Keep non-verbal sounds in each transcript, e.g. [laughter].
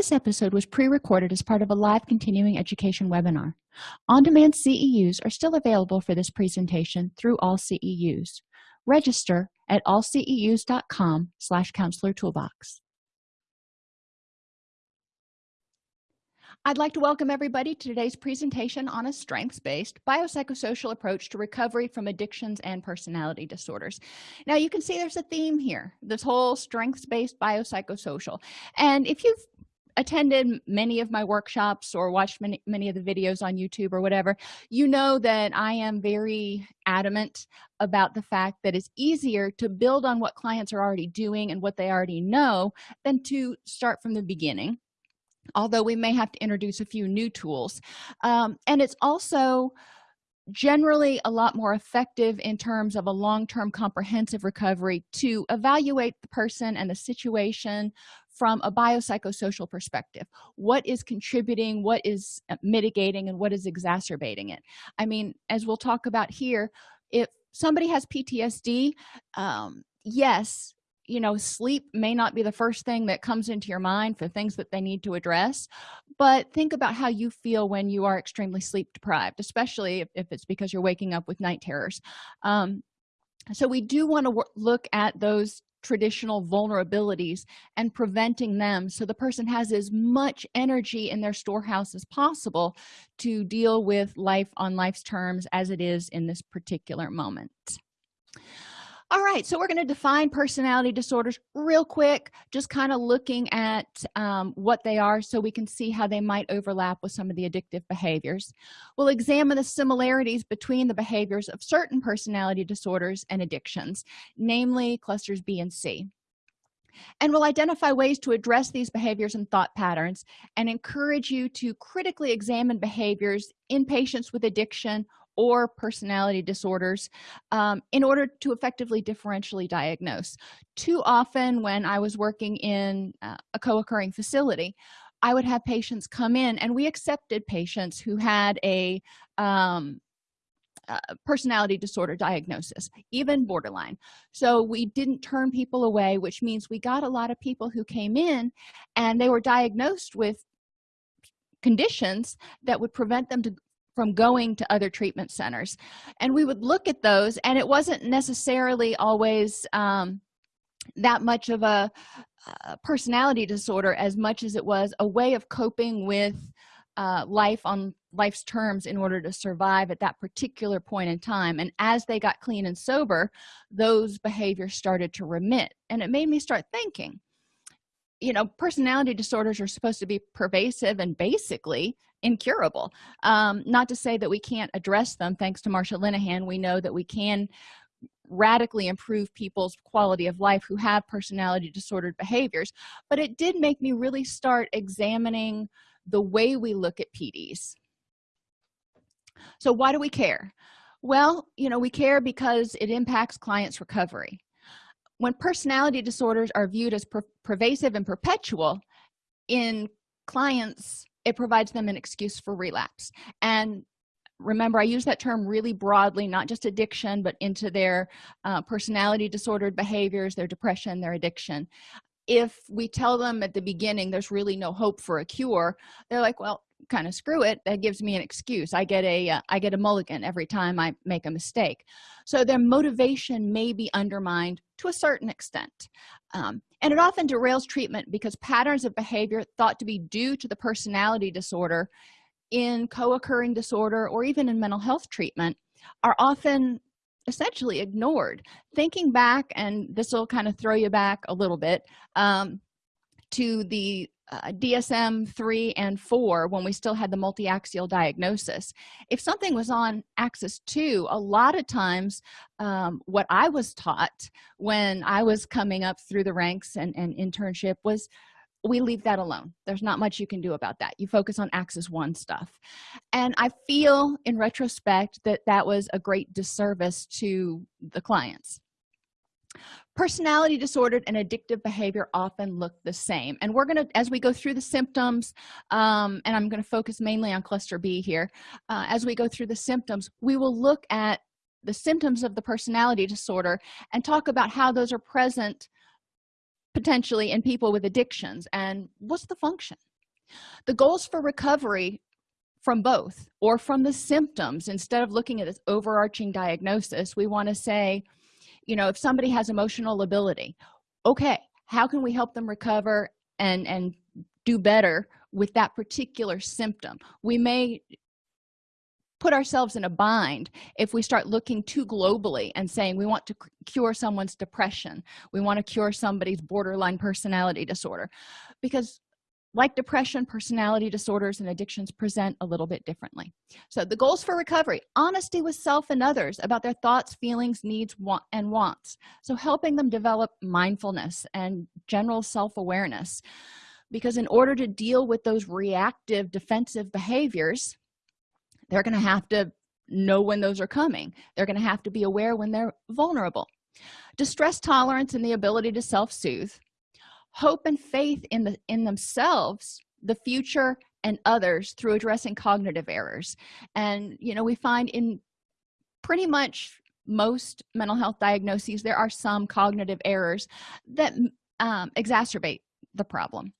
this episode was pre-recorded as part of a live continuing education webinar on-demand ceus are still available for this presentation through all ceus register at allceus.com slash counselor toolbox I'd like to welcome everybody to today's presentation on a strengths-based biopsychosocial approach to recovery from addictions and personality disorders. Now you can see there's a theme here, this whole strengths-based biopsychosocial. And if you've attended many of my workshops or watched many, many of the videos on youtube or whatever you know that i am very adamant about the fact that it's easier to build on what clients are already doing and what they already know than to start from the beginning although we may have to introduce a few new tools. Um, and it's also generally a lot more effective in terms of a long-term comprehensive recovery to evaluate the person and the situation from a biopsychosocial perspective. What is contributing what is uh, mitigating and what is exacerbating it? I mean as we'll talk about here if somebody has ptsd um, yes you know sleep may not be the first thing that comes into your mind for things that they need to address but think about how you feel when you are extremely sleep deprived especially if, if it's because you're waking up with night terrors. Um, so we do want to look at those traditional vulnerabilities and preventing them. So the person has as much energy in their storehouse as possible to deal with life on life's terms as it is in this particular moment all right so we're going to define personality disorders real quick just kind of looking at um, what they are so we can see how they might overlap with some of the addictive behaviors. We'll examine the similarities between the behaviors of certain personality disorders and addictions namely clusters b and c. And we'll identify ways to address these behaviors and thought patterns and encourage you to critically examine behaviors in patients with addiction or personality disorders um, in order to effectively differentially diagnose. Too often when i was working in uh, a co-occurring facility i would have patients come in and we accepted patients who had a um, uh, personality disorder diagnosis even borderline. So we didn't turn people away which means we got a lot of people who came in and they were diagnosed with conditions that would prevent them to, from going to other treatment centers. And we would look at those and it wasn't necessarily always um, that much of a, a, personality disorder as much as it was a way of coping with uh, life on life's terms in order to survive at that particular point in time. And as they got clean and sober those behaviors started to remit. And it made me start thinking you know personality disorders are supposed to be pervasive and basically incurable. Um, not to say that we can't address them thanks to marsha linehan we know that we can radically improve people's quality of life who have personality disordered behaviors but it did make me really start examining the way we look at pds so why do we care? Well you know we care because it impacts clients recovery when personality disorders are viewed as per pervasive and perpetual in clients it provides them an excuse for relapse. And remember i use that term really broadly not just addiction but into their uh, personality disordered behaviors their depression their addiction. If we tell them at the beginning there's really no hope for a cure they're like well kind of screw it that gives me an excuse. I get a uh, I get a mulligan every time i make a mistake. So their motivation may be undermined to a certain extent um, and it often derails treatment because patterns of behavior thought to be due to the personality disorder in co-occurring disorder or even in mental health treatment are often essentially ignored. Thinking back and this will kind of throw you back a little bit um, to the uh, dsm-3 and 4 when we still had the multi-axial diagnosis. If something was on axis 2 a lot of times um, what i was taught when i was coming up through the ranks and, and internship was we leave that alone. There's not much you can do about that. You focus on axis one stuff. And i feel in retrospect that that was a great disservice to the clients personality disordered and addictive behavior often look the same. And we're going to as we go through the symptoms um, and i'm going to focus mainly on cluster b here uh, as we go through the symptoms we will look at the symptoms of the personality disorder and talk about how those are present potentially in people with addictions and what's the function. The goals for recovery from both or from the symptoms instead of looking at this overarching diagnosis we want to say you know if somebody has emotional lability okay how can we help them recover and and do better with that particular symptom? We may put ourselves in a bind if we start looking too globally and saying we want to cure someone's depression. We want to cure somebody's borderline personality disorder. Because like depression personality disorders and addictions present a little bit differently. So the goals for recovery honesty with self and others about their thoughts feelings needs want and wants. So helping them develop mindfulness and general self-awareness. Because in order to deal with those reactive defensive behaviors they're going to have to know when those are coming. They're going to have to be aware when they're vulnerable. Distress tolerance and the ability to self-soothe hope and faith in the in themselves the future and others through addressing cognitive errors. And you know we find in pretty much most mental health diagnoses there are some cognitive errors that um, exacerbate the problem.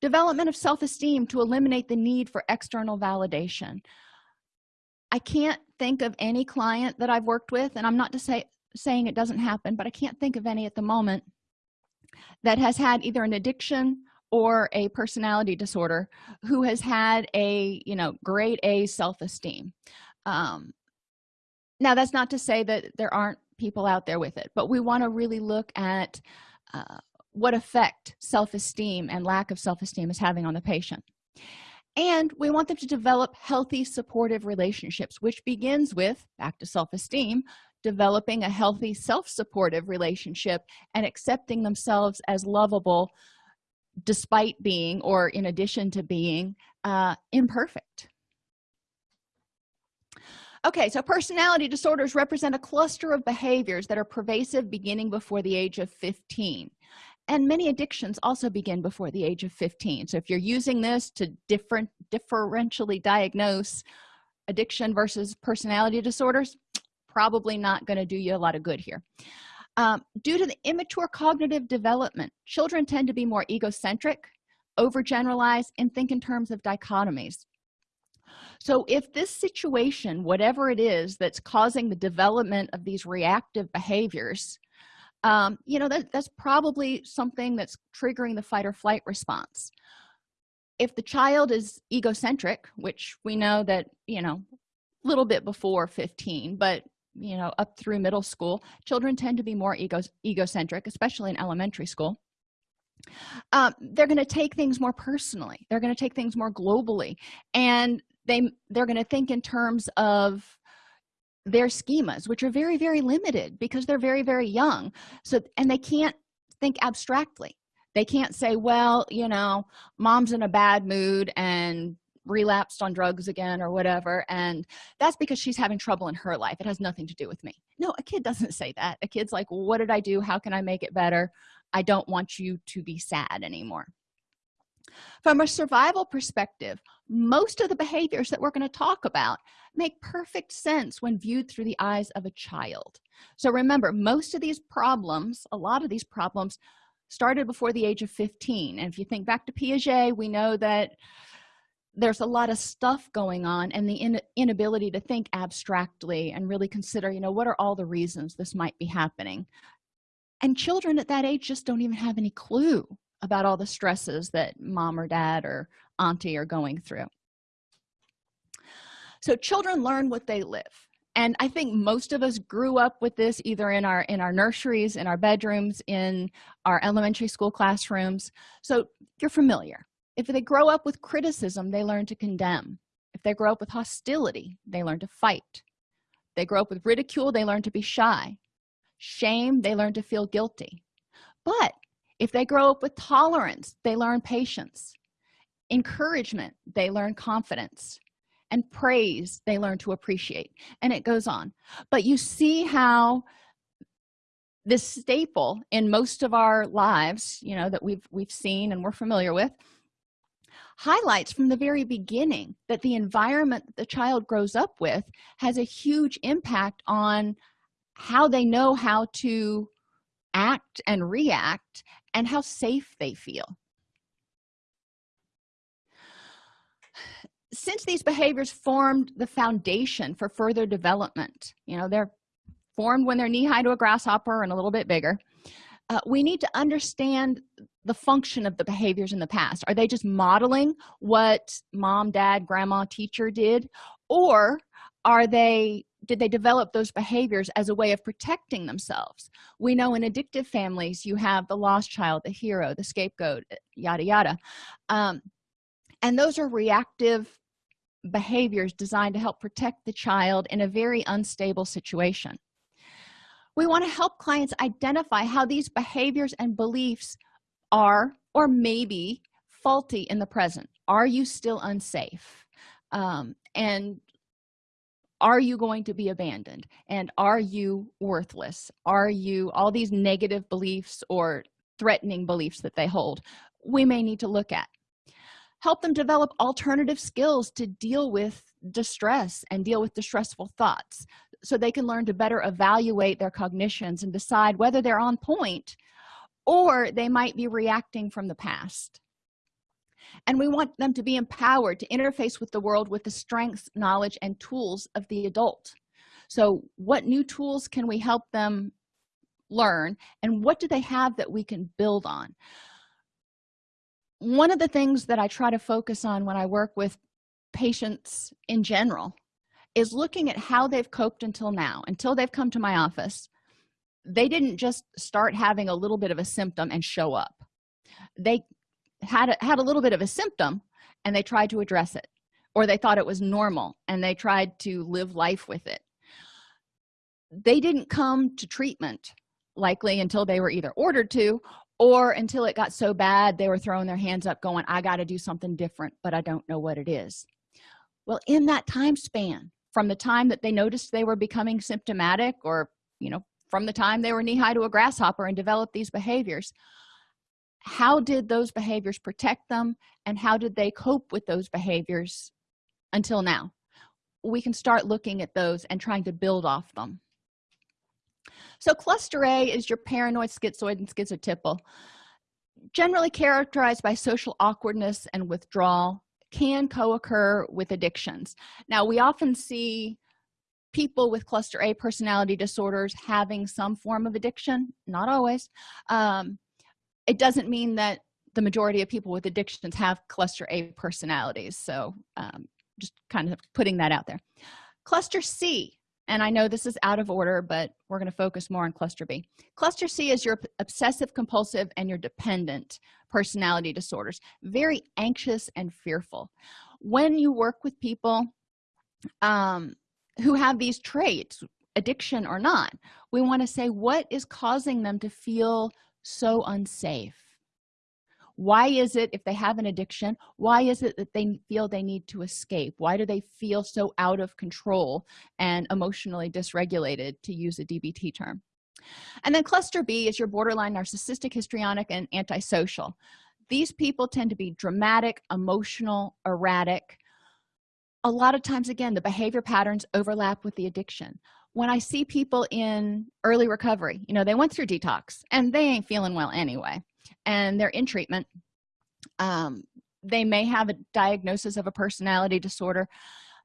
Development of self-esteem to eliminate the need for external validation. I can't think of any client that i've worked with and i'm not to say saying it doesn't happen but i can't think of any at the moment that has had either an addiction or a personality disorder who has had a you know grade a self-esteem. Um, now that's not to say that there aren't people out there with it but we want to really look at uh, what effect self-esteem and lack of self-esteem is having on the patient. And we want them to develop healthy supportive relationships which begins with back to self-esteem developing a healthy self-supportive relationship and accepting themselves as lovable despite being or in addition to being uh, imperfect. Okay so personality disorders represent a cluster of behaviors that are pervasive beginning before the age of 15 and many addictions also begin before the age of 15 so if you're using this to different differentially diagnose addiction versus personality disorders probably not going to do you a lot of good here. Um, due to the immature cognitive development children tend to be more egocentric overgeneralize and think in terms of dichotomies. So if this situation whatever it is that's causing the development of these reactive behaviors um, you know that, that's probably something that's triggering the fight or flight response. If the child is egocentric which we know that you know a little bit before 15 but you know up through middle school children tend to be more ego egocentric especially in elementary school. Um, they're going to take things more personally. They're going to take things more globally. And they they're going to think in terms of their schemas which are very very limited because they're very very young. So and they can't think abstractly. They can't say well you know mom's in a bad mood and relapsed on drugs again or whatever and that's because she's having trouble in her life. It has nothing to do with me. No a kid doesn't say that. A kid's like what did i do? How can i make it better? I don't want you to be sad anymore. From a survival perspective most of the behaviors that we're going to talk about make perfect sense when viewed through the eyes of a child. So remember most of these problems a lot of these problems started before the age of 15 and if you think back to piaget we know that there's a lot of stuff going on and the in inability to think abstractly and really consider you know what are all the reasons this might be happening. And children at that age just don't even have any clue about all the stresses that mom or dad or auntie are going through. So children learn what they live. And i think most of us grew up with this either in our in our nurseries in our bedrooms in our elementary school classrooms. So you're familiar if they grow up with criticism they learn to condemn. If they grow up with hostility they learn to fight. They grow up with ridicule they learn to be shy. Shame they learn to feel guilty. But if they grow up with tolerance they learn patience. Encouragement they learn confidence. And praise they learn to appreciate. And it goes on. But you see how this staple in most of our lives you know that we've we've seen and we're familiar with highlights from the very beginning that the environment that the child grows up with has a huge impact on how they know how to act and react and how safe they feel. Since these behaviors formed the foundation for further development you know they're formed when they're knee-high to a grasshopper and a little bit bigger uh, we need to understand the function of the behaviors in the past? Are they just modeling what mom dad grandma teacher did? Or are they did they develop those behaviors as a way of protecting themselves? We know in addictive families you have the lost child the hero the scapegoat yada yada. Um, and those are reactive behaviors designed to help protect the child in a very unstable situation. We want to help clients identify how these behaviors and beliefs are or maybe faulty in the present. Are you still unsafe? Um, and are you going to be abandoned? And are you worthless? Are you all these negative beliefs or threatening beliefs that they hold we may need to look at. Help them develop alternative skills to deal with distress and deal with distressful thoughts so they can learn to better evaluate their cognitions and decide whether they're on point or they might be reacting from the past. And we want them to be empowered to interface with the world with the strengths knowledge and tools of the adult. So what new tools can we help them learn and what do they have that we can build on? One of the things that i try to focus on when i work with patients in general is looking at how they've coped until now until they've come to my office they didn't just start having a little bit of a symptom and show up. They had a, had a little bit of a symptom and they tried to address it or they thought it was normal and they tried to live life with it. They didn't come to treatment likely until they were either ordered to or until it got so bad they were throwing their hands up going i got to do something different but i don't know what it is. Well in that time span from the time that they noticed they were becoming symptomatic or you know from the time they were knee-high to a grasshopper and developed these behaviors. How did those behaviors protect them and how did they cope with those behaviors until now? We can start looking at those and trying to build off them. So cluster a is your paranoid schizoid and schizotypal. Generally characterized by social awkwardness and withdrawal can co-occur with addictions. Now we often see people with cluster a personality disorders having some form of addiction not always um, it doesn't mean that the majority of people with addictions have cluster a personalities. So um, just kind of putting that out there. Cluster c and i know this is out of order but we're going to focus more on cluster b. Cluster c is your obsessive compulsive and your dependent personality disorders. Very anxious and fearful. When you work with people um, who have these traits addiction or not we want to say what is causing them to feel so unsafe? Why is it if they have an addiction why is it that they feel they need to escape? Why do they feel so out of control and emotionally dysregulated to use a dbt term? And then cluster b is your borderline narcissistic histrionic and antisocial. These people tend to be dramatic emotional erratic a lot of times again the behavior patterns overlap with the addiction. When i see people in early recovery you know they went through detox and they ain't feeling well anyway and they're in treatment um, they may have a diagnosis of a personality disorder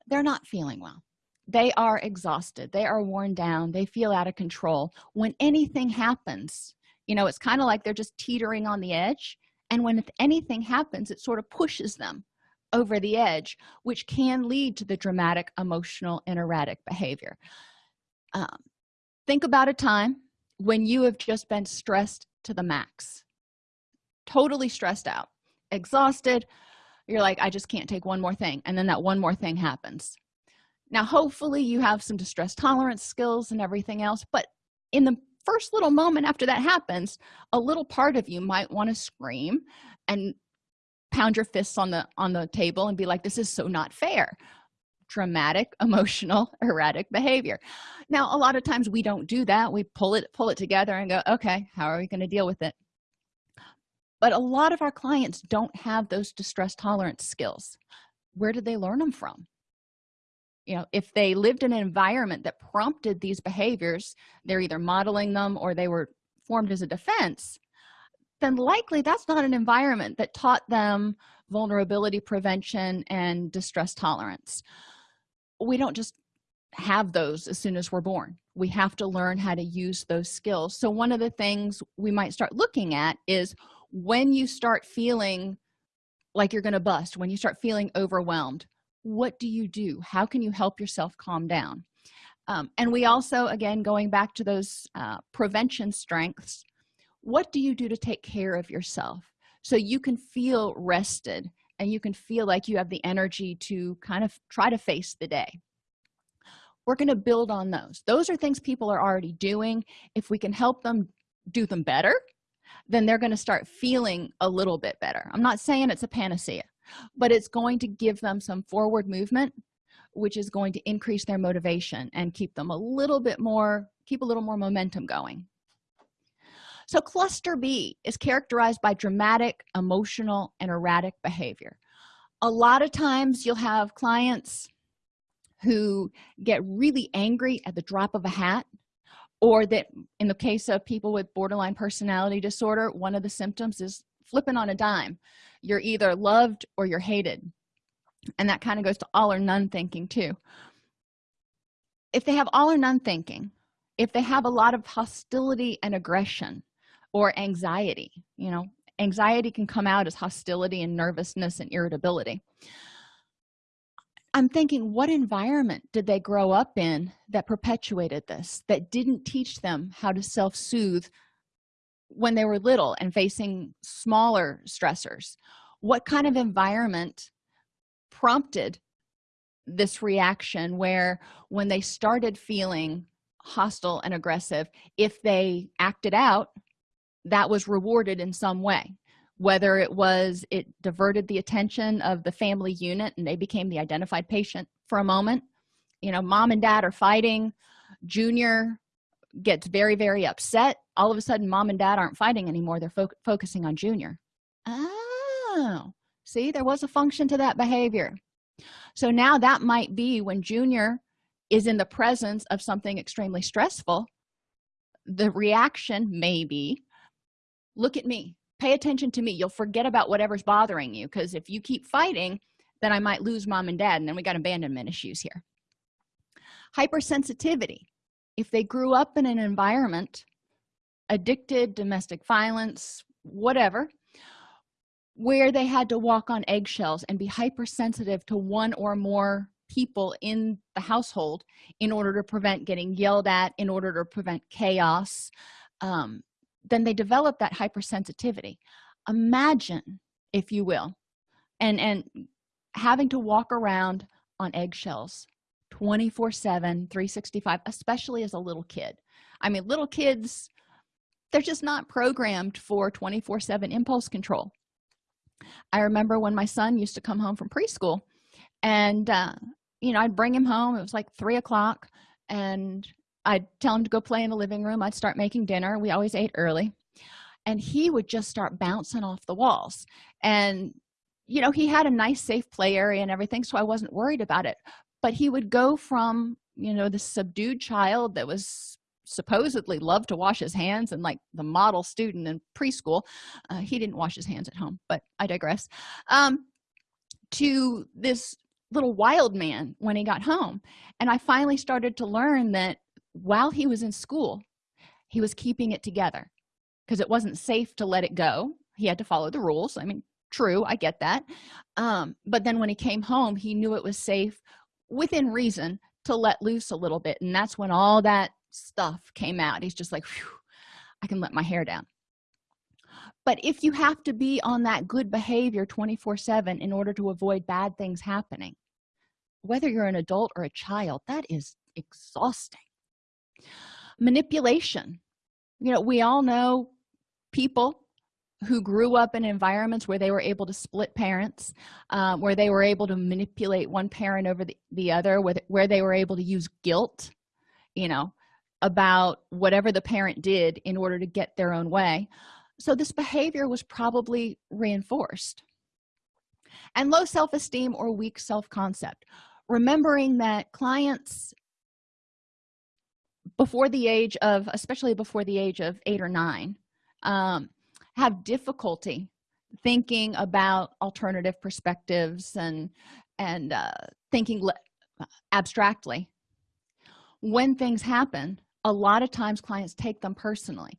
they're not feeling well. They are exhausted. They are worn down. They feel out of control. When anything happens you know it's kind of like they're just teetering on the edge and when anything happens it sort of pushes them over the edge which can lead to the dramatic emotional and erratic behavior. Um, think about a time when you have just been stressed to the max. Totally stressed out exhausted. You're like i just can't take one more thing and then that one more thing happens. Now hopefully you have some distress tolerance skills and everything else but in the first little moment after that happens a little part of you might want to scream and pound your fists on the on the table and be like this is so not fair. Dramatic [laughs] emotional erratic behavior. Now a lot of times we don't do that. We pull it pull it together and go okay how are we going to deal with it? But a lot of our clients don't have those distress tolerance skills. Where did they learn them from? You know if they lived in an environment that prompted these behaviors they're either modeling them or they were formed as a defense then likely that's not an environment that taught them vulnerability prevention and distress tolerance. We don't just have those as soon as we're born. We have to learn how to use those skills. So one of the things we might start looking at is when you start feeling like you're going to bust when you start feeling overwhelmed what do you do? How can you help yourself calm down? Um, and we also again going back to those uh, prevention strengths what do you do to take care of yourself so you can feel rested and you can feel like you have the energy to kind of try to face the day? We're going to build on those. Those are things people are already doing. If we can help them do them better then they're going to start feeling a little bit better. I'm not saying it's a panacea but it's going to give them some forward movement which is going to increase their motivation and keep them a little bit more keep a little more momentum going so cluster b is characterized by dramatic emotional and erratic behavior. A lot of times you'll have clients who get really angry at the drop of a hat or that in the case of people with borderline personality disorder one of the symptoms is flipping on a dime. You're either loved or you're hated. And that kind of goes to all or none thinking too. If they have all or none thinking if they have a lot of hostility and aggression or anxiety you know? Anxiety can come out as hostility and nervousness and irritability. I'm thinking what environment did they grow up in that perpetuated this that didn't teach them how to self-soothe when they were little and facing smaller stressors? What kind of environment prompted this reaction where when they started feeling hostile and aggressive if they acted out that was rewarded in some way. Whether it was it diverted the attention of the family unit and they became the identified patient for a moment. You know mom and dad are fighting. Junior gets very very upset. All of a sudden mom and dad aren't fighting anymore. They're fo focusing on junior. Oh see there was a function to that behavior. So now that might be when junior is in the presence of something extremely stressful the reaction may be look at me. Pay attention to me. You'll forget about whatever's bothering you because if you keep fighting then i might lose mom and dad and then we got abandonment issues here. Hypersensitivity. If they grew up in an environment addicted domestic violence whatever where they had to walk on eggshells and be hypersensitive to one or more people in the household in order to prevent getting yelled at in order to prevent chaos um, then they develop that hypersensitivity. Imagine if you will and and having to walk around on eggshells 24 7 365 especially as a little kid. I mean little kids they're just not programmed for 24 7 impulse control. I remember when my son used to come home from preschool and uh, you know i'd bring him home it was like three o'clock and i'd tell him to go play in the living room. I'd start making dinner. We always ate early. And he would just start bouncing off the walls. And you know he had a nice safe play area and everything so i wasn't worried about it. But he would go from you know the subdued child that was supposedly loved to wash his hands and like the model student in preschool uh, he didn't wash his hands at home but i digress um to this little wild man when he got home. And i finally started to learn that while he was in school he was keeping it together because it wasn't safe to let it go. He had to follow the rules. I mean true i get that. Um, but then when he came home he knew it was safe within reason to let loose a little bit and that's when all that stuff came out. He's just like i can let my hair down. But if you have to be on that good behavior 24 7 in order to avoid bad things happening whether you're an adult or a child that is exhausting manipulation. You know we all know people who grew up in environments where they were able to split parents um, where they were able to manipulate one parent over the, the other where, where they were able to use guilt you know about whatever the parent did in order to get their own way. So this behavior was probably reinforced. And low self-esteem or weak self-concept. Remembering that clients before the age of especially before the age of eight or nine um, have difficulty thinking about alternative perspectives and and uh, thinking abstractly. When things happen a lot of times clients take them personally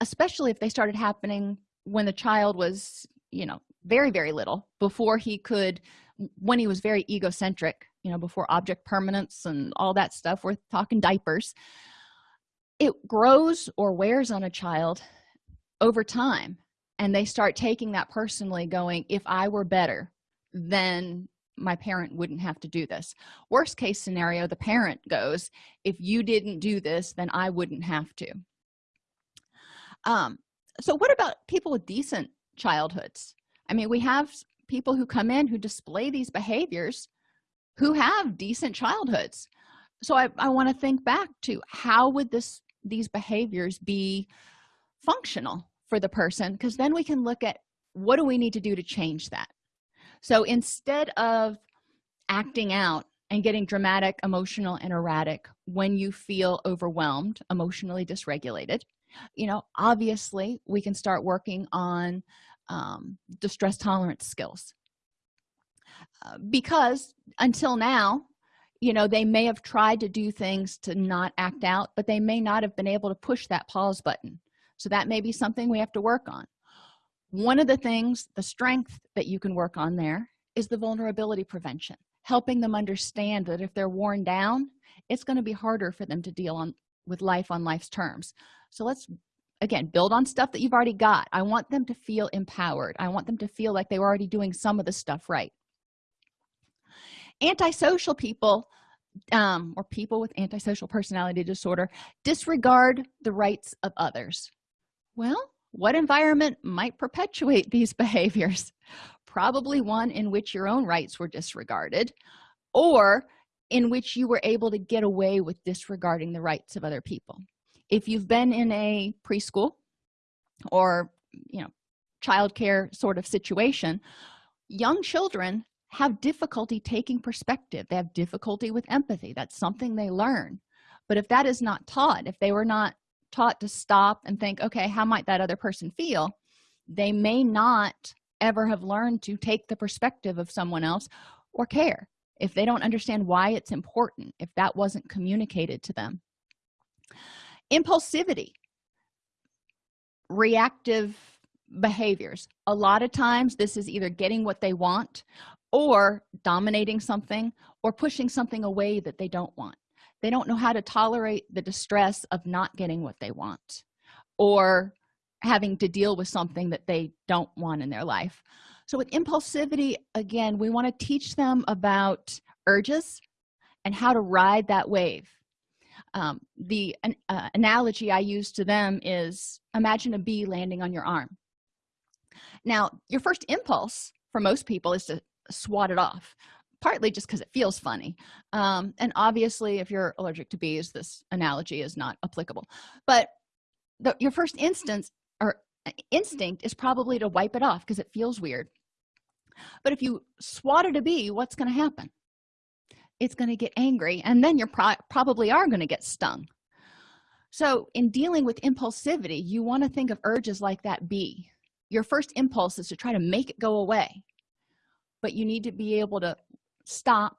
especially if they started happening when the child was you know very very little before he could when he was very egocentric you know before object permanence and all that stuff we're talking diapers. It grows or wears on a child over time and they start taking that personally going if i were better then my parent wouldn't have to do this. Worst case scenario the parent goes if you didn't do this then i wouldn't have to. Um so what about people with decent childhoods? I mean we have people who come in who display these behaviors who have decent childhoods. So i, I want to think back to how would this these behaviors be functional for the person? Because then we can look at what do we need to do to change that? So instead of acting out and getting dramatic emotional and erratic when you feel overwhelmed emotionally dysregulated you know obviously we can start working on um, distress tolerance skills uh, because until now you know they may have tried to do things to not act out but they may not have been able to push that pause button. So that may be something we have to work on. One of the things the strength that you can work on there is the vulnerability prevention helping them understand that if they're worn down it's going to be harder for them to deal on with life on life's terms. So let's again build on stuff that you've already got. I want them to feel empowered. I want them to feel like they were already doing some of the stuff right antisocial people um, or people with antisocial personality disorder disregard the rights of others. Well what environment might perpetuate these [laughs] behaviors? Probably one in which your own rights were disregarded or in which you were able to get away with disregarding the rights of other people. If you've been in a preschool or you know childcare sort of situation young children have difficulty taking perspective. They have difficulty with empathy. That's something they learn. But if that is not taught if they were not taught to stop and think okay how might that other person feel? they may not ever have learned to take the perspective of someone else or care. If they don't understand why it's important if that wasn't communicated to them. Impulsivity. Reactive behaviors. A lot of times this is either getting what they want or dominating something or pushing something away that they don't want. They don't know how to tolerate the distress of not getting what they want or having to deal with something that they don't want in their life. So with impulsivity again we want to teach them about urges and how to ride that wave. Um, the uh, analogy i use to them is imagine a bee landing on your arm. Now your first impulse for most people is to swat it off partly just because it feels funny um, and obviously if you're allergic to bees this analogy is not applicable but the, your first instance or uh, instinct is probably to wipe it off because it feels weird but if you swatted a bee what's going to happen? It's going to get angry and then you're pro probably are going to get stung. So in dealing with impulsivity you want to think of urges like that bee. Your first impulse is to try to make it go away but you need to be able to stop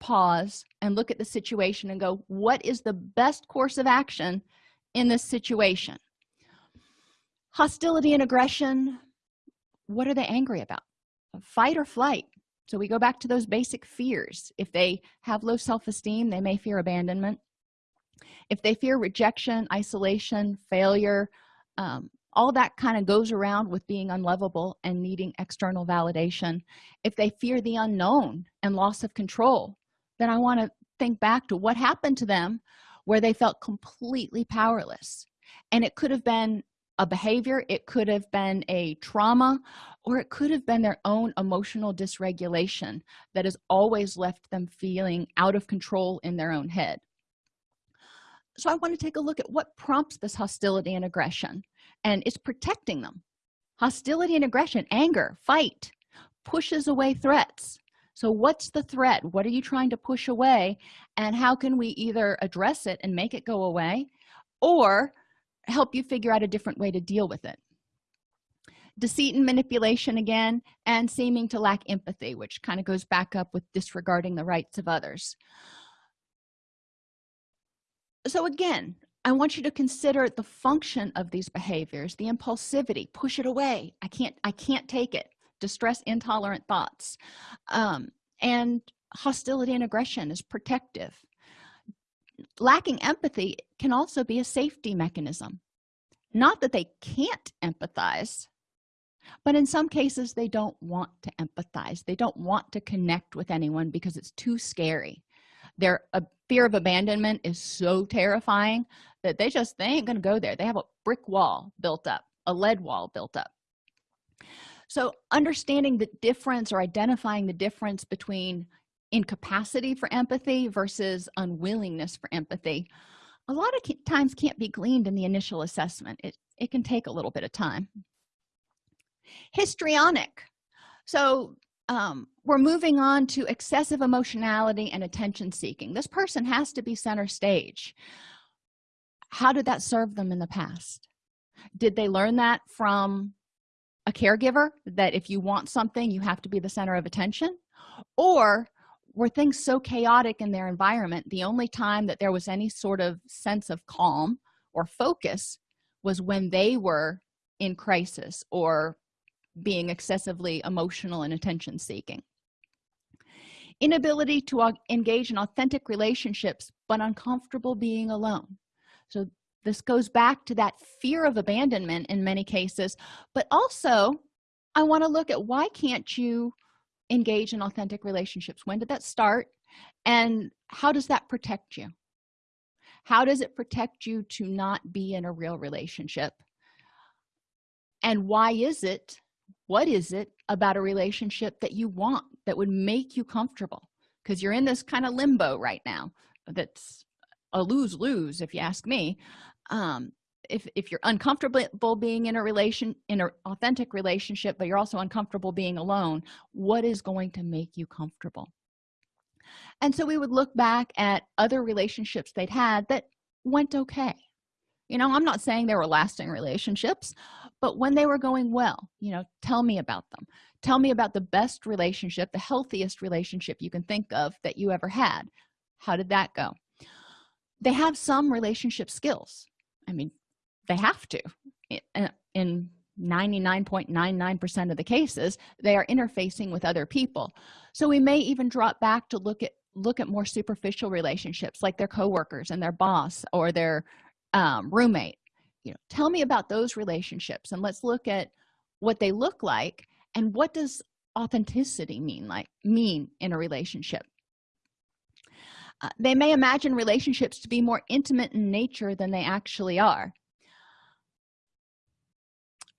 pause and look at the situation and go what is the best course of action in this situation? Hostility and aggression what are they angry about? Fight or flight. So we go back to those basic fears. If they have low self-esteem they may fear abandonment. If they fear rejection isolation failure um, all that kind of goes around with being unlovable and needing external validation. If they fear the unknown and loss of control then i want to think back to what happened to them where they felt completely powerless. And it could have been a behavior it could have been a trauma or it could have been their own emotional dysregulation that has always left them feeling out of control in their own head. So i want to take a look at what prompts this hostility and aggression and it's protecting them. Hostility and aggression anger fight pushes away threats. So what's the threat? What are you trying to push away? And how can we either address it and make it go away or help you figure out a different way to deal with it? Deceit and manipulation again and seeming to lack empathy which kind of goes back up with disregarding the rights of others. So again i want you to consider the function of these behaviors the impulsivity push it away. I can't i can't take it. Distress intolerant thoughts. Um, and hostility and aggression is protective. Lacking empathy can also be a safety mechanism. Not that they can't empathize but in some cases they don't want to empathize. They don't want to connect with anyone because it's too scary their a fear of abandonment is so terrifying that they just they ain't gonna go there. They have a brick wall built up a lead wall built up. So understanding the difference or identifying the difference between incapacity for empathy versus unwillingness for empathy a lot of times can't be gleaned in the initial assessment. It, it can take a little bit of time. Histrionic. So um, we're moving on to excessive emotionality and attention seeking. This person has to be center stage. How did that serve them in the past? Did they learn that from a caregiver that if you want something you have to be the center of attention? Or were things so chaotic in their environment the only time that there was any sort of sense of calm or focus was when they were in crisis or being excessively emotional and attention seeking. Inability to engage in authentic relationships but uncomfortable being alone. So this goes back to that fear of abandonment in many cases but also i want to look at why can't you engage in authentic relationships? When did that start? And how does that protect you? How does it protect you to not be in a real relationship? And why is it what is it about a relationship that you want that would make you comfortable? Because you're in this kind of limbo right now that's a lose-lose if you ask me. Um, if, if you're uncomfortable being in a relation in an authentic relationship but you're also uncomfortable being alone what is going to make you comfortable? And so we would look back at other relationships they'd had that went okay. You know i'm not saying they were lasting relationships but when they were going well you know tell me about them. Tell me about the best relationship the healthiest relationship you can think of that you ever had. How did that go? They have some relationship skills. I mean they have to. In 99.99 percent of the cases they are interfacing with other people. So we may even drop back to look at look at more superficial relationships like their coworkers and their boss or their um, roommate you know tell me about those relationships and let's look at what they look like and what does authenticity mean like mean in a relationship? Uh, they may imagine relationships to be more intimate in nature than they actually are.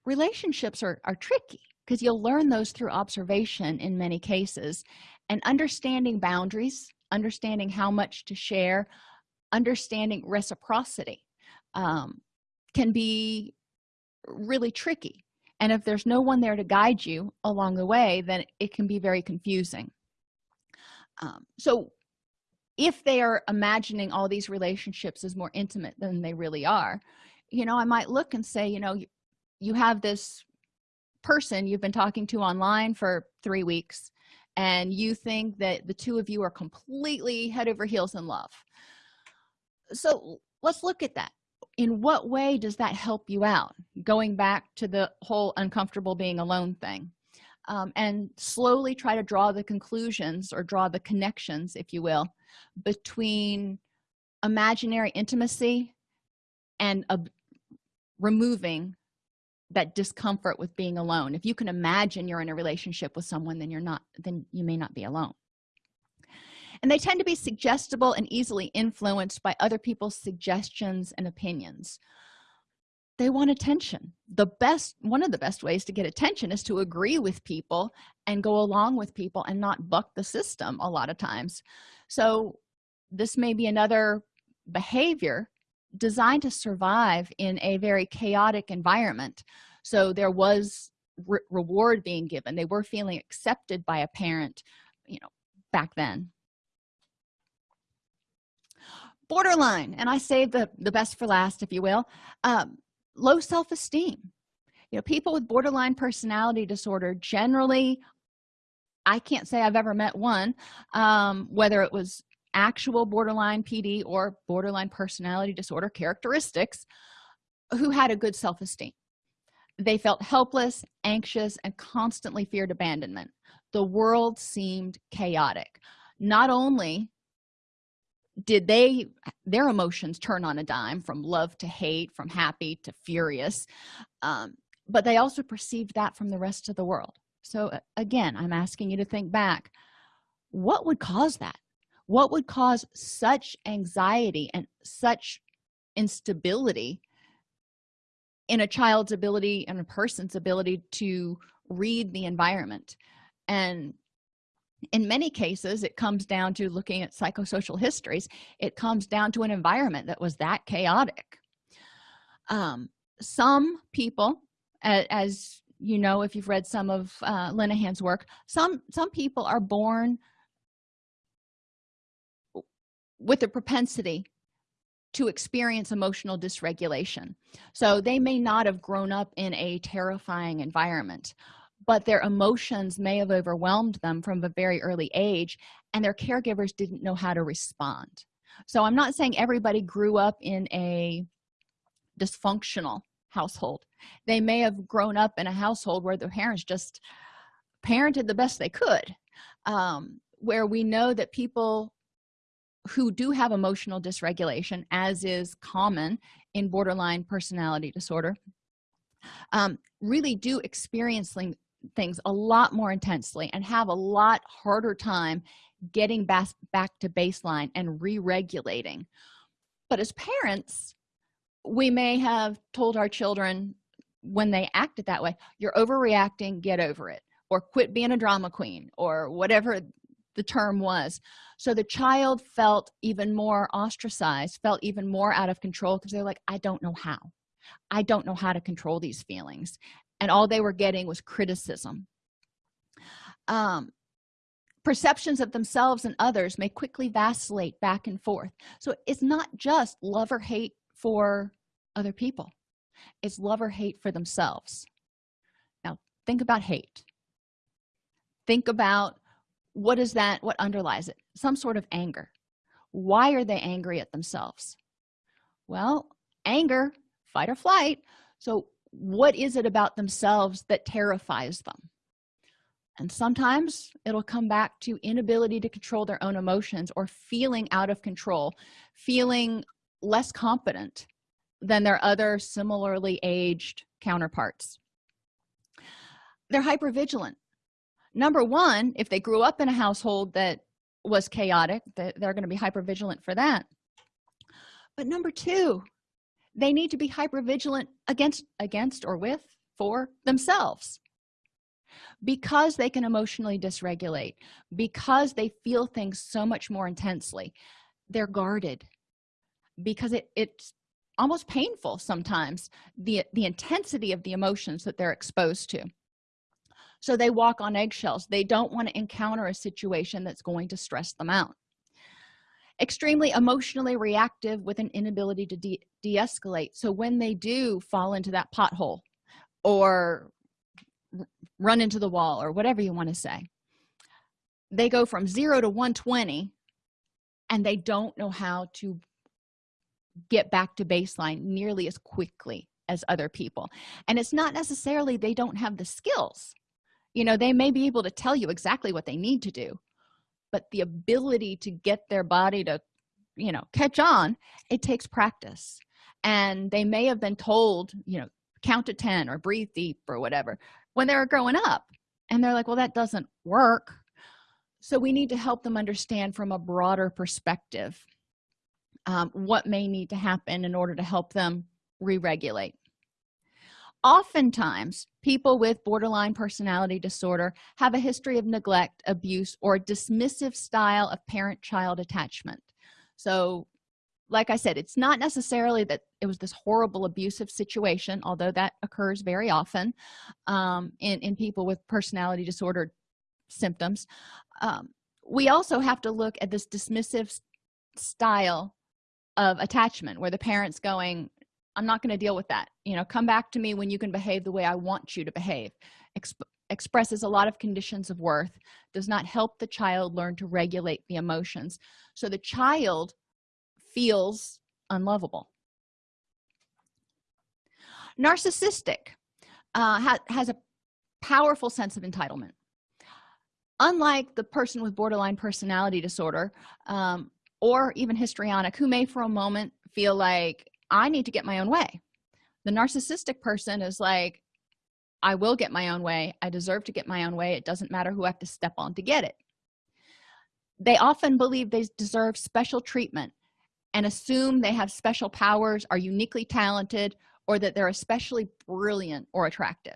Relationships are, are tricky because you'll learn those through observation in many cases and understanding boundaries understanding how much to share understanding reciprocity. Um, can be really tricky. And if there's no one there to guide you along the way then it can be very confusing. Um, so if they are imagining all these relationships as more intimate than they really are you know i might look and say you know you have this person you've been talking to online for three weeks and you think that the two of you are completely head over heels in love. So let's look at that in what way does that help you out? Going back to the whole uncomfortable being alone thing. Um, and slowly try to draw the conclusions or draw the connections if you will between imaginary intimacy and removing that discomfort with being alone. If you can imagine you're in a relationship with someone then you're not then you may not be alone and they tend to be suggestible and easily influenced by other people's suggestions and opinions. They want attention. The best one of the best ways to get attention is to agree with people and go along with people and not buck the system a lot of times. So this may be another behavior designed to survive in a very chaotic environment. So there was re reward being given. They were feeling accepted by a parent you know back then borderline and i saved the the best for last if you will. Um, low self-esteem. You know people with borderline personality disorder generally i can't say i've ever met one um, whether it was actual borderline pd or borderline personality disorder characteristics who had a good self-esteem. They felt helpless anxious and constantly feared abandonment. The world seemed chaotic. Not only did they their emotions turn on a dime from love to hate from happy to furious um, but they also perceived that from the rest of the world. So again i'm asking you to think back. What would cause that? What would cause such anxiety and such instability in a child's ability and a person's ability to read the environment? And in many cases it comes down to looking at psychosocial histories. It comes down to an environment that was that chaotic. Um, some people as, you know if you've read some of uh, linehan's work some some people are born with a propensity to experience emotional dysregulation. So they may not have grown up in a terrifying environment but their emotions may have overwhelmed them from a very early age and their caregivers didn't know how to respond. So i'm not saying everybody grew up in a dysfunctional household. They may have grown up in a household where the parents just parented the best they could um, where we know that people who do have emotional dysregulation as is common in borderline personality disorder um, really do experience things a lot more intensely and have a lot harder time getting back back to baseline and re-regulating. But as parents we may have told our children when they acted that way you're overreacting get over it or quit being a drama queen or whatever the term was. So the child felt even more ostracized felt even more out of control because they're like i don't know how. I don't know how to control these feelings and all they were getting was criticism. Um, perceptions of themselves and others may quickly vacillate back and forth. So it's not just love or hate for other people. It's love or hate for themselves. Now think about hate. Think about what is that what underlies it? Some sort of anger. Why are they angry at themselves? Well anger fight or flight. So what is it about themselves that terrifies them? And sometimes it'll come back to inability to control their own emotions or feeling out of control feeling less competent than their other similarly aged counterparts. They're hyper vigilant number one if they grew up in a household that was chaotic they're going to be hyper vigilant for that. But number two they need to be hyper vigilant against against or with for themselves. Because they can emotionally dysregulate because they feel things so much more intensely they're guarded. Because it it's almost painful sometimes the the intensity of the emotions that they're exposed to. So they walk on eggshells. They don't want to encounter a situation that's going to stress them out extremely emotionally reactive with an inability to de-escalate. So when they do fall into that pothole or run into the wall or whatever you want to say they go from 0 to 120 and they don't know how to get back to baseline nearly as quickly as other people. And it's not necessarily they don't have the skills. You know they may be able to tell you exactly what they need to do but the ability to get their body to you know catch on it takes practice. And they may have been told you know count to 10 or breathe deep or whatever when they were growing up. And they're like well that doesn't work. So we need to help them understand from a broader perspective um, what may need to happen in order to help them re-regulate oftentimes people with borderline personality disorder have a history of neglect abuse or dismissive style of parent-child attachment. So like i said it's not necessarily that it was this horrible abusive situation although that occurs very often um, in in people with personality disorder symptoms. Um, we also have to look at this dismissive style of attachment where the parents going i'm not going to deal with that. You know come back to me when you can behave the way i want you to behave. Exp expresses a lot of conditions of worth does not help the child learn to regulate the emotions. So the child feels unlovable. Narcissistic uh, ha has a powerful sense of entitlement. Unlike the person with borderline personality disorder um, or even histrionic who may for a moment feel like i need to get my own way. The narcissistic person is like i will get my own way. I deserve to get my own way. It doesn't matter who i have to step on to get it. They often believe they deserve special treatment and assume they have special powers are uniquely talented or that they're especially brilliant or attractive.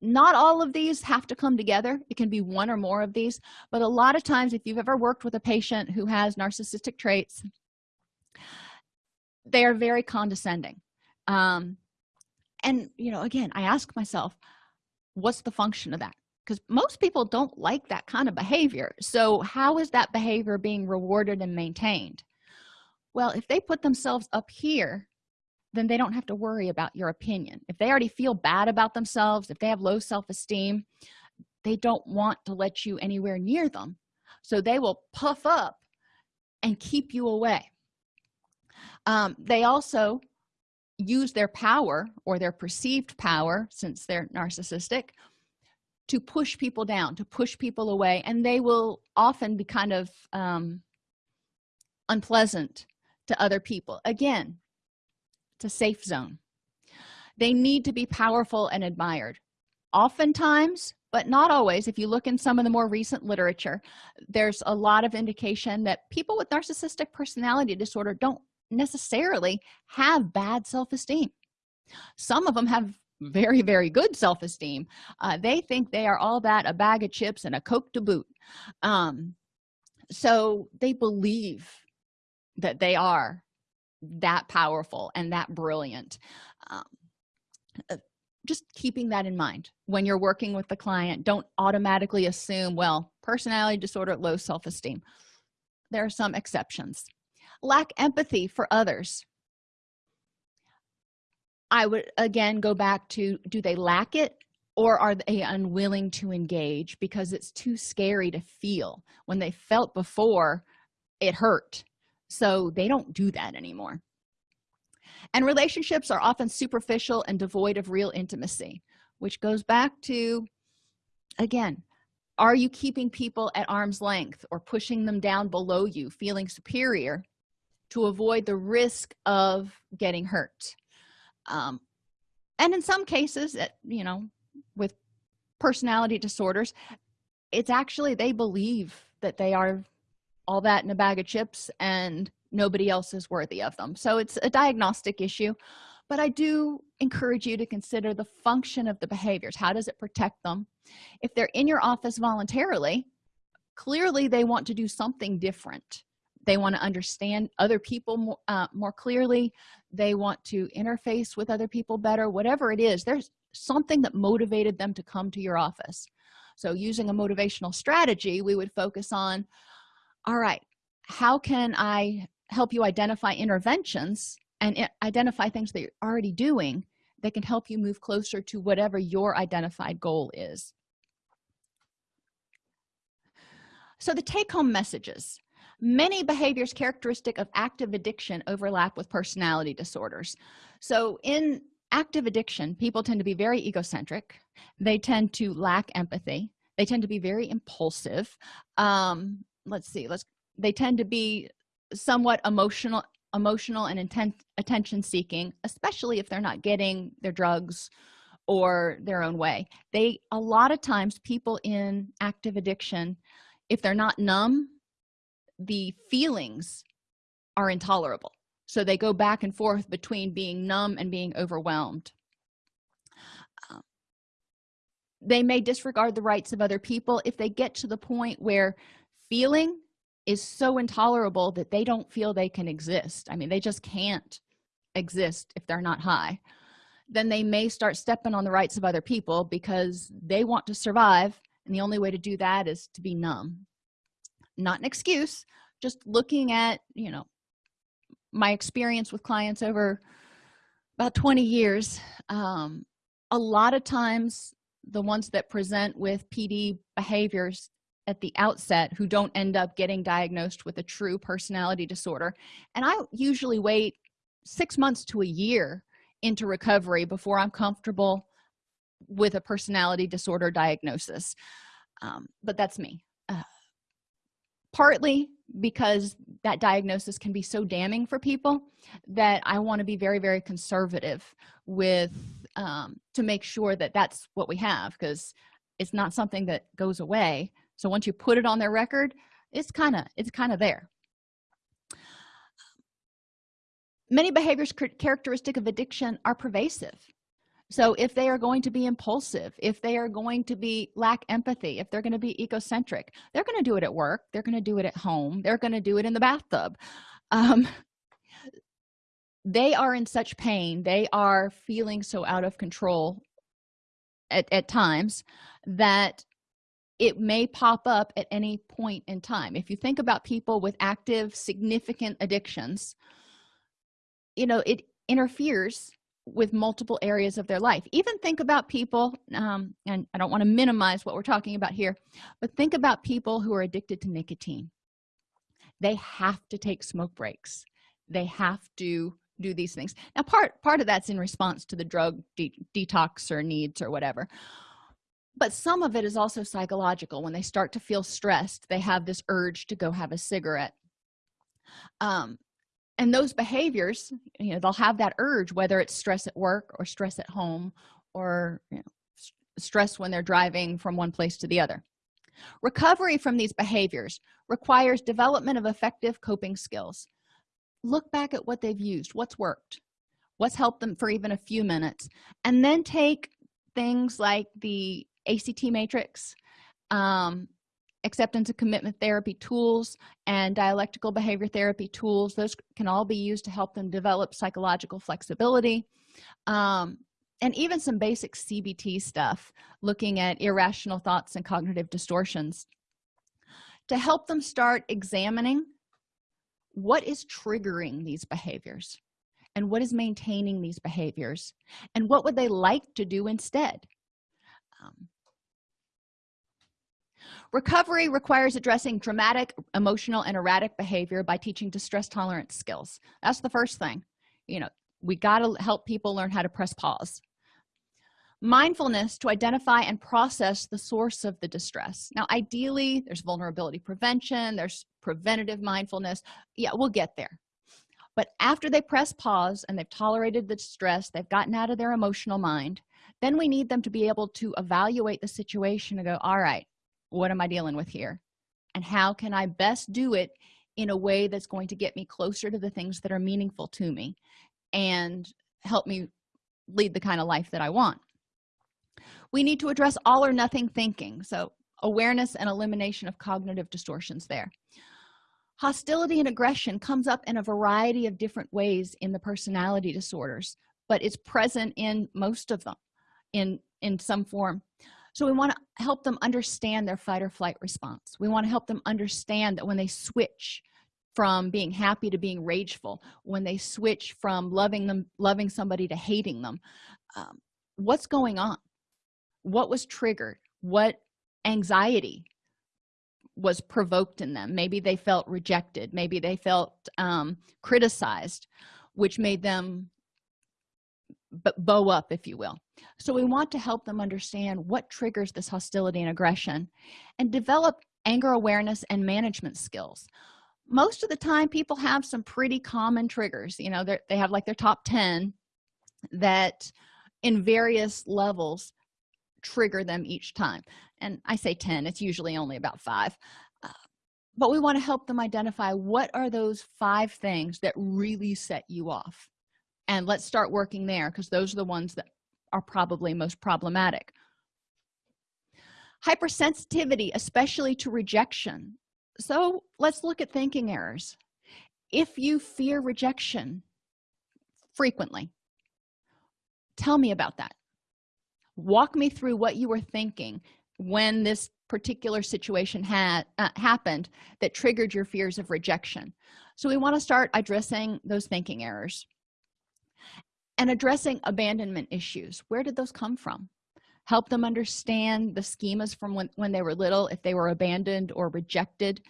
Not all of these have to come together. It can be one or more of these but a lot of times if you've ever worked with a patient who has narcissistic traits they are very condescending. Um and you know again i ask myself what's the function of that? Because most people don't like that kind of behavior. So how is that behavior being rewarded and maintained? Well if they put themselves up here then they don't have to worry about your opinion. If they already feel bad about themselves if they have low self-esteem they don't want to let you anywhere near them. So they will puff up and keep you away um, they also use their power or their perceived power since they're narcissistic to push people down to push people away and they will often be kind of um, unpleasant to other people. Again it's a safe zone. They need to be powerful and admired. Oftentimes but not always if you look in some of the more recent literature there's a lot of indication that people with narcissistic personality disorder don't necessarily have bad self-esteem. Some of them have very very good self-esteem. Uh, they think they are all that a bag of chips and a coke to boot. Um, so they believe that they are that powerful and that brilliant. Um, uh, just keeping that in mind. When you're working with the client don't automatically assume well personality disorder low self-esteem. There are some exceptions lack empathy for others. I would again go back to do they lack it or are they unwilling to engage? Because it's too scary to feel. When they felt before it hurt. So they don't do that anymore. And relationships are often superficial and devoid of real intimacy which goes back to again are you keeping people at arm's length or pushing them down below you feeling superior to avoid the risk of getting hurt. Um, and in some cases you know with personality disorders it's actually they believe that they are all that in a bag of chips and nobody else is worthy of them. So it's a diagnostic issue but i do encourage you to consider the function of the behaviors. How does it protect them? If they're in your office voluntarily clearly they want to do something different they want to understand other people more, uh, more clearly. They want to interface with other people better whatever it is. There's something that motivated them to come to your office. So using a motivational strategy we would focus on all right how can i help you identify interventions and identify things that you're already doing that can help you move closer to whatever your identified goal is? So the take-home messages many behaviors characteristic of active addiction overlap with personality disorders. So in active addiction people tend to be very egocentric. They tend to lack empathy. They tend to be very impulsive. Um, let's see let's they tend to be somewhat emotional emotional and intent attention seeking especially if they're not getting their drugs or their own way. They a lot of times people in active addiction if they're not numb the feelings are intolerable. So they go back and forth between being numb and being overwhelmed. Um, they may disregard the rights of other people if they get to the point where feeling is so intolerable that they don't feel they can exist. I mean they just can't exist if they're not high. Then they may start stepping on the rights of other people because they want to survive and the only way to do that is to be numb not an excuse just looking at you know my experience with clients over about 20 years um, a lot of times the ones that present with pd behaviors at the outset who don't end up getting diagnosed with a true personality disorder and i usually wait six months to a year into recovery before i'm comfortable with a personality disorder diagnosis. Um, but that's me. Uh, partly because that diagnosis can be so damning for people that i want to be very very conservative with um, to make sure that that's what we have because it's not something that goes away. So once you put it on their record it's kind of it's kind of there. Many behaviors characteristic of addiction are pervasive so if they are going to be impulsive if they are going to be lack empathy if they're going to be egocentric they're going to do it at work they're going to do it at home they're going to do it in the bathtub. Um, they are in such pain they are feeling so out of control at, at times that it may pop up at any point in time. If you think about people with active significant addictions you know it interferes with multiple areas of their life. Even think about people um, and i don't want to minimize what we're talking about here but think about people who are addicted to nicotine. They have to take smoke breaks. They have to do these things. Now part part of that's in response to the drug de detox or needs or whatever but some of it is also psychological. When they start to feel stressed they have this urge to go have a cigarette. Um, and those behaviors you know they'll have that urge whether it's stress at work or stress at home or you know, stress when they're driving from one place to the other. Recovery from these behaviors requires development of effective coping skills. Look back at what they've used what's worked what's helped them for even a few minutes and then take things like the act matrix um, acceptance and commitment therapy tools and dialectical behavior therapy tools those can all be used to help them develop psychological flexibility. Um, and even some basic cbt stuff looking at irrational thoughts and cognitive distortions to help them start examining what is triggering these behaviors and what is maintaining these behaviors and what would they like to do instead. Um, recovery requires addressing dramatic emotional and erratic behavior by teaching distress tolerance skills. That's the first thing. You know we got to help people learn how to press pause. Mindfulness to identify and process the source of the distress. Now ideally there's vulnerability prevention there's preventative mindfulness. Yeah we'll get there. But after they press pause and they've tolerated the distress they've gotten out of their emotional mind then we need them to be able to evaluate the situation and go all right what am i dealing with here? And how can i best do it in a way that's going to get me closer to the things that are meaningful to me and help me lead the kind of life that i want? We need to address all or nothing thinking so awareness and elimination of cognitive distortions there. Hostility and aggression comes up in a variety of different ways in the personality disorders but it's present in most of them in in some form so we want to help them understand their fight or flight response. We want to help them understand that when they switch from being happy to being rageful when they switch from loving them loving somebody to hating them um, what's going on? What was triggered? What anxiety was provoked in them? Maybe they felt rejected. Maybe they felt um, criticized which made them bow up if you will. So we want to help them understand what triggers this hostility and aggression and develop anger awareness and management skills. Most of the time people have some pretty common triggers you know they have like their top 10 that in various levels trigger them each time. And i say 10 it's usually only about five. Uh, but we want to help them identify what are those five things that really set you off and let's start working there because those are the ones that are probably most problematic. Hypersensitivity especially to rejection. So let's look at thinking errors. If you fear rejection frequently tell me about that. Walk me through what you were thinking when this particular situation had uh, happened that triggered your fears of rejection. So we want to start addressing those thinking errors and addressing abandonment issues. Where did those come from? Help them understand the schemas from when, when they were little if they were abandoned or rejected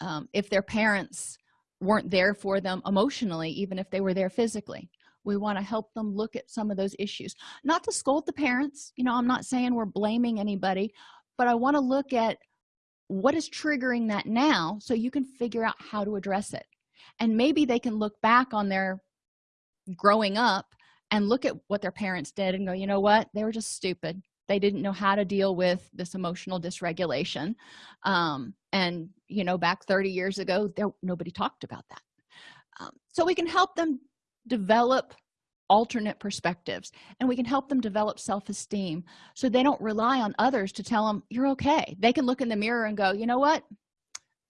um, if their parents weren't there for them emotionally even if they were there physically. We want to help them look at some of those issues. Not to scold the parents you know i'm not saying we're blaming anybody but i want to look at what is triggering that now so you can figure out how to address it. And maybe they can look back on their growing up and look at what their parents did and go you know what? They were just stupid. They didn't know how to deal with this emotional dysregulation. Um, and you know back 30 years ago there nobody talked about that. Um, so we can help them develop alternate perspectives and we can help them develop self-esteem so they don't rely on others to tell them you're okay. They can look in the mirror and go you know what?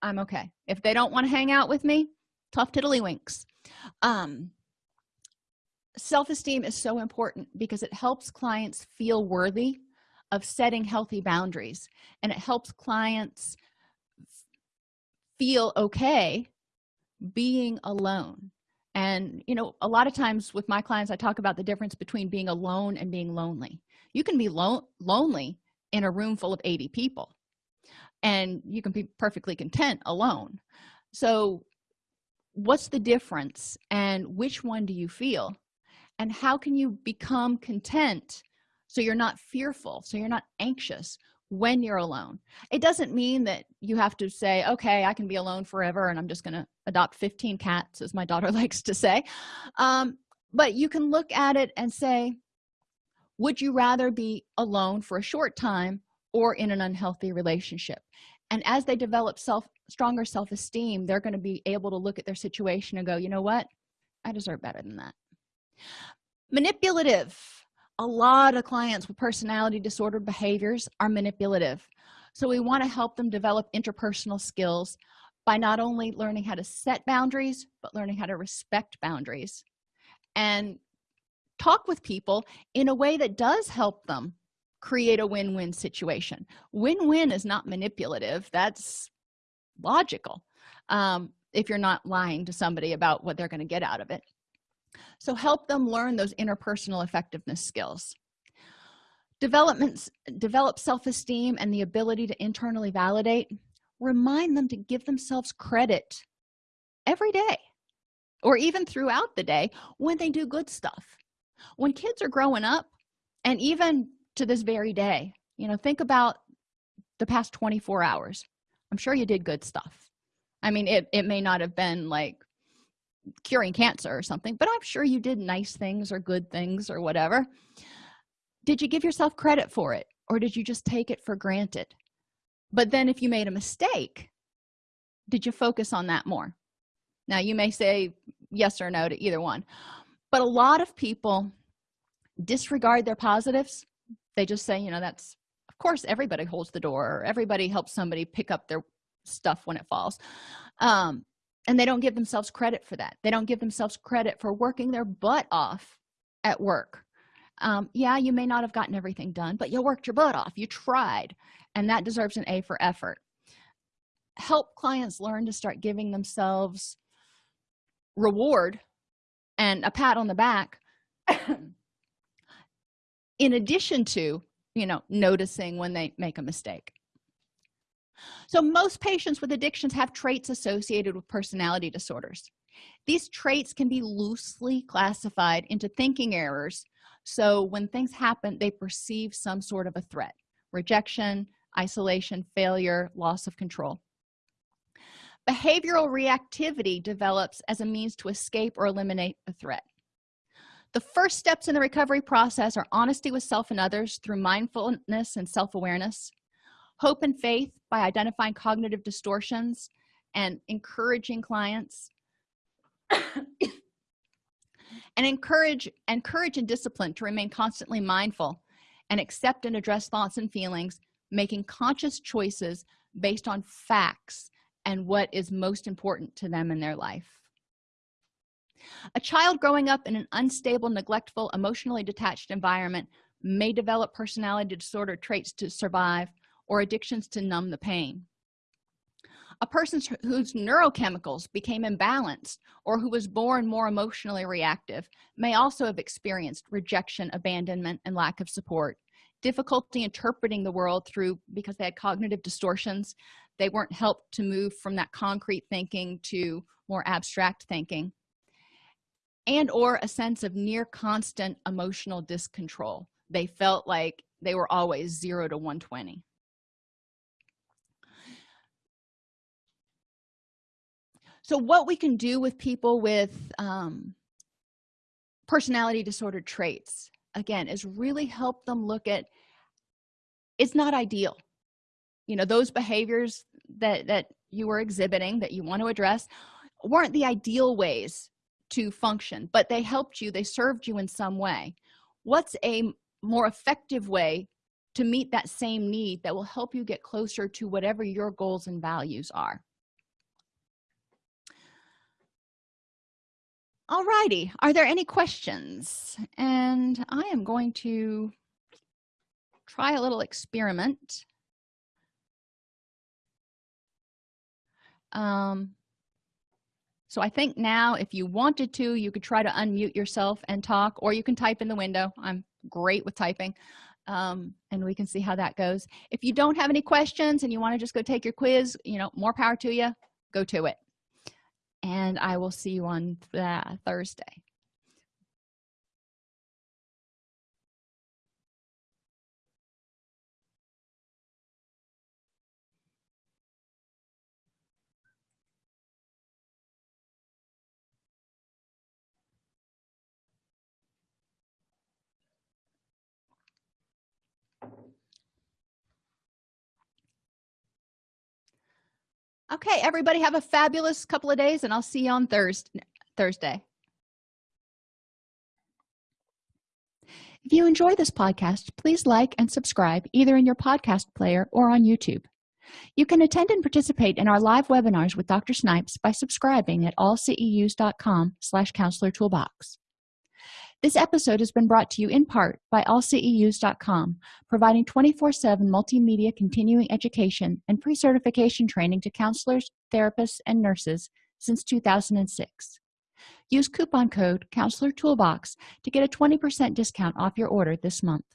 I'm okay. If they don't want to hang out with me tough tiddlywinks. Um, self-esteem is so important because it helps clients feel worthy of setting healthy boundaries and it helps clients feel okay being alone. And you know a lot of times with my clients i talk about the difference between being alone and being lonely. You can be lo lonely in a room full of 80 people and you can be perfectly content alone. So what's the difference and which one do you feel and how can you become content so you're not fearful so you're not anxious when you're alone? It doesn't mean that you have to say okay i can be alone forever and i'm just going to adopt 15 cats as my daughter [laughs] likes to say. Um, but you can look at it and say would you rather be alone for a short time or in an unhealthy relationship? And as they develop self stronger self-esteem they're going to be able to look at their situation and go you know what? I deserve better than that manipulative. A lot of clients with personality disorder behaviors are manipulative. So we want to help them develop interpersonal skills by not only learning how to set boundaries but learning how to respect boundaries and talk with people in a way that does help them create a win-win situation. Win-win is not manipulative. That's logical um, if you're not lying to somebody about what they're going to get out of it so help them learn those interpersonal effectiveness skills. Developments develop self-esteem and the ability to internally validate. Remind them to give themselves credit every day or even throughout the day when they do good stuff. When kids are growing up and even to this very day you know think about the past 24 hours. I'm sure you did good stuff. I mean it, it may not have been like curing cancer or something but i'm sure you did nice things or good things or whatever. Did you give yourself credit for it or did you just take it for granted? But then if you made a mistake did you focus on that more? Now you may say yes or no to either one but a lot of people disregard their positives. They just say you know that's of course everybody holds the door or everybody helps somebody pick up their stuff when it falls. Um, and they don't give themselves credit for that. They don't give themselves credit for working their butt off at work. Um, yeah you may not have gotten everything done but you worked your butt off. You tried. And that deserves an a for effort. Help clients learn to start giving themselves reward and a pat on the back. [coughs] In addition to you know noticing when they make a mistake so most patients with addictions have traits associated with personality disorders. These traits can be loosely classified into thinking errors so when things happen they perceive some sort of a threat rejection isolation failure loss of control. Behavioral reactivity develops as a means to escape or eliminate a threat. The first steps in the recovery process are honesty with self and others through mindfulness and self-awareness hope and faith by identifying cognitive distortions and encouraging clients. [coughs] And encourage encourage and discipline to remain constantly mindful and accept and address thoughts and feelings making conscious choices based on facts and what is most important to them in their life. A child growing up in an unstable neglectful emotionally detached environment may develop personality disorder traits to survive or addictions to numb the pain. A person whose neurochemicals became imbalanced or who was born more emotionally reactive may also have experienced rejection abandonment and lack of support. Difficulty interpreting the world through because they had cognitive distortions they weren't helped to move from that concrete thinking to more abstract thinking and or a sense of near constant emotional discontrol. They felt like they were always 0 to 120 so what we can do with people with um, personality disorder traits again is really help them look at it's not ideal. You know those behaviors that that you were exhibiting that you want to address weren't the ideal ways to function but they helped you they served you in some way. What's a more effective way to meet that same need that will help you get closer to whatever your goals and values are Alrighty, are there any questions? And i am going to try a little experiment. Um so i think now if you wanted to you could try to unmute yourself and talk or you can type in the window. I'm great with typing. Um, and we can see how that goes. If you don't have any questions and you want to just go take your quiz you know more power to you go to it and i will see you on uh, thursday okay everybody have a fabulous couple of days and i'll see you on thursday thursday. If you enjoy this podcast please like and subscribe either in your podcast player or on youtube. You can attend and participate in our live webinars with dr snipes by subscribing at allceus.com slash counselor toolbox this episode has been brought to you in part by allceus.com providing 24-7 multimedia continuing education and pre-certification training to counselors therapists and nurses since 2006 use coupon code counselor toolbox to get a 20 percent discount off your order this month